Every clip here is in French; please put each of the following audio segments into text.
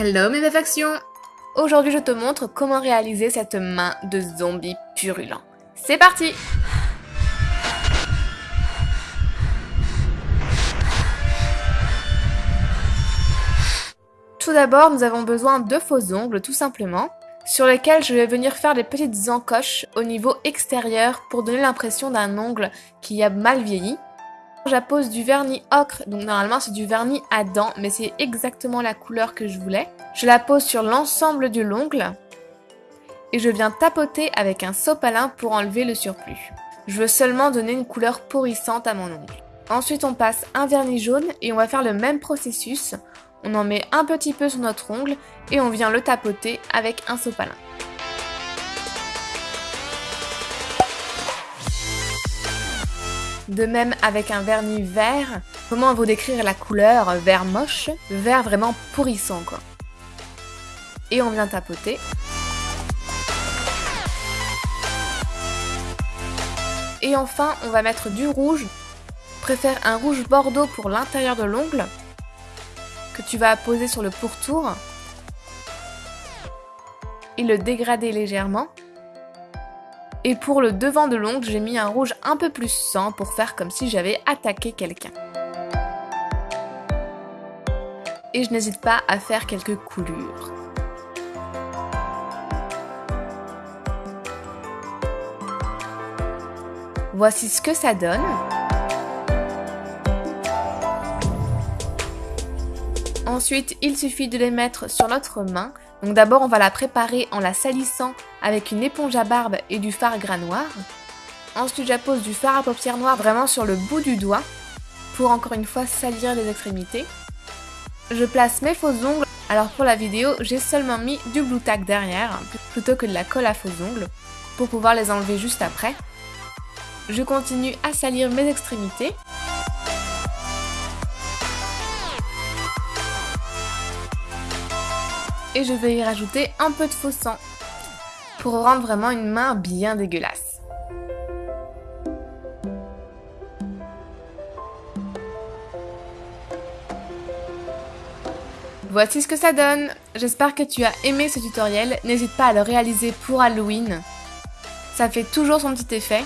Hello mes affections Aujourd'hui je te montre comment réaliser cette main de zombie purulent. C'est parti Tout d'abord nous avons besoin de faux ongles tout simplement, sur lesquels je vais venir faire des petites encoches au niveau extérieur pour donner l'impression d'un ongle qui a mal vieilli. J'appose du vernis ocre, donc normalement c'est du vernis à dents, mais c'est exactement la couleur que je voulais. Je la pose sur l'ensemble de l'ongle et je viens tapoter avec un sopalin pour enlever le surplus. Je veux seulement donner une couleur pourrissante à mon ongle. Ensuite on passe un vernis jaune et on va faire le même processus. On en met un petit peu sur notre ongle et on vient le tapoter avec un sopalin. De même avec un vernis vert. Comment vous décrire la couleur vert moche Vert vraiment pourrissant quoi. Et on vient tapoter. Et enfin, on va mettre du rouge. préfère un rouge bordeaux pour l'intérieur de l'ongle que tu vas poser sur le pourtour et le dégrader légèrement. Et pour le devant de l'ongle, j'ai mis un rouge un peu plus sang pour faire comme si j'avais attaqué quelqu'un. Et je n'hésite pas à faire quelques coulures. Voici ce que ça donne. Ensuite, il suffit de les mettre sur notre main. Donc d'abord, on va la préparer en la salissant avec une éponge à barbe et du fard gras noir. Ensuite, j'appose du fard à paupières noir vraiment sur le bout du doigt pour encore une fois salir les extrémités. Je place mes faux ongles. Alors pour la vidéo, j'ai seulement mis du blue tack derrière plutôt que de la colle à faux ongles pour pouvoir les enlever juste après. Je continue à salir mes extrémités. Et je vais y rajouter un peu de faux sang pour rendre vraiment une main bien dégueulasse. Voici ce que ça donne J'espère que tu as aimé ce tutoriel, n'hésite pas à le réaliser pour Halloween. Ça fait toujours son petit effet.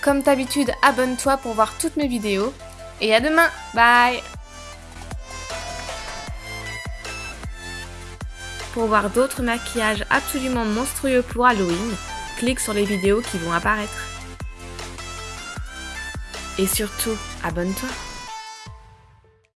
Comme d'habitude, abonne-toi pour voir toutes mes vidéos. Et à demain Bye Pour voir d'autres maquillages absolument monstrueux pour Halloween, clique sur les vidéos qui vont apparaître. Et surtout, abonne-toi